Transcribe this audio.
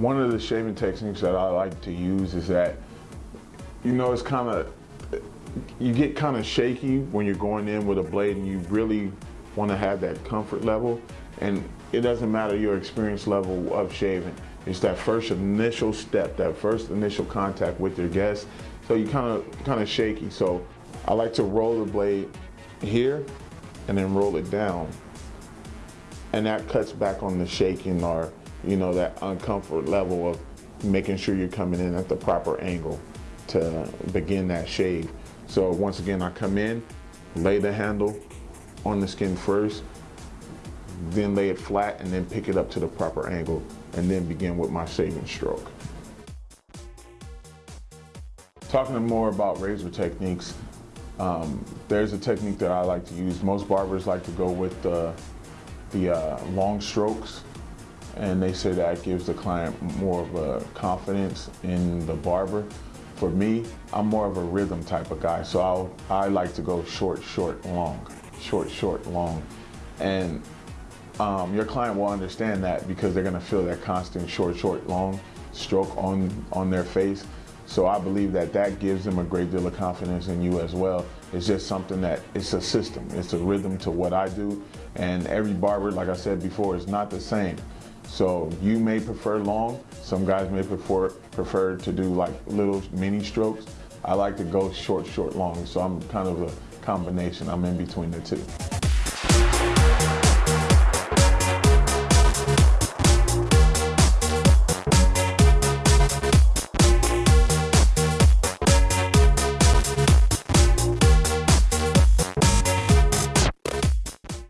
One of the shaving techniques that I like to use is that, you know, it's kind of, you get kind of shaky when you're going in with a blade and you really want to have that comfort level. And it doesn't matter your experience level of shaving. It's that first initial step, that first initial contact with your guest. So you kind of kind of shaky. So I like to roll the blade here and then roll it down. And that cuts back on the shaking or, you know, that uncomfort level of making sure you're coming in at the proper angle to begin that shave. So once again, I come in, lay the handle on the skin first, then lay it flat and then pick it up to the proper angle and then begin with my shaving stroke. Talking more about razor techniques, um, there's a technique that I like to use. Most barbers like to go with the, the uh, long strokes and they say that gives the client more of a confidence in the barber. For me, I'm more of a rhythm type of guy, so I'll, I like to go short, short, long, short, short, long. And um, your client will understand that because they're gonna feel that constant short, short, long stroke on, on their face. So I believe that that gives them a great deal of confidence in you as well. It's just something that, it's a system, it's a rhythm to what I do. And every barber, like I said before, is not the same. So you may prefer long, some guys may prefer, prefer to do like little mini strokes. I like to go short, short, long. So I'm kind of a combination, I'm in between the two.